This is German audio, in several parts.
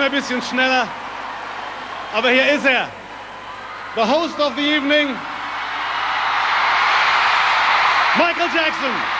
ein bisschen schneller. Aber hier ist er. The host of the evening, Michael Jackson.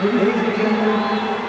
Ladies and gentlemen,